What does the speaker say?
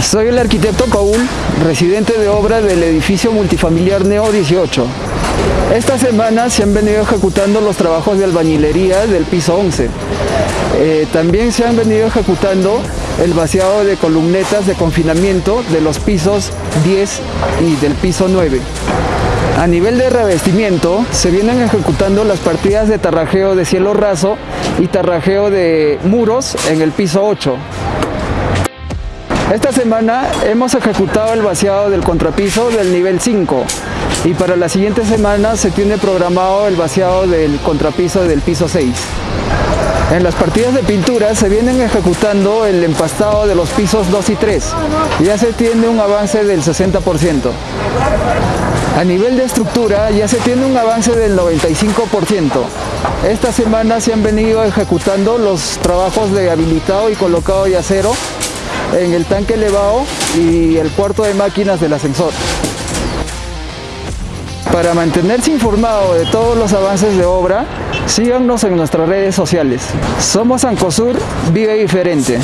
Soy el arquitecto Paul, residente de obra del edificio multifamiliar Neo 18. Esta semana se han venido ejecutando los trabajos de albañilería del piso 11. Eh, también se han venido ejecutando el vaciado de columnetas de confinamiento de los pisos 10 y del piso 9. A nivel de revestimiento, se vienen ejecutando las partidas de tarrajeo de cielo raso y tarrajeo de muros en el piso 8. Esta semana hemos ejecutado el vaciado del contrapiso del nivel 5 y para la siguiente semana se tiene programado el vaciado del contrapiso del piso 6. En las partidas de pintura se vienen ejecutando el empastado de los pisos 2 y 3. Ya se tiene un avance del 60%. A nivel de estructura ya se tiene un avance del 95%. Esta semana se han venido ejecutando los trabajos de habilitado y colocado de acero en el tanque elevado y el cuarto de máquinas del ascensor. Para mantenerse informado de todos los avances de obra, síganos en nuestras redes sociales. Somos Ancosur, vive diferente.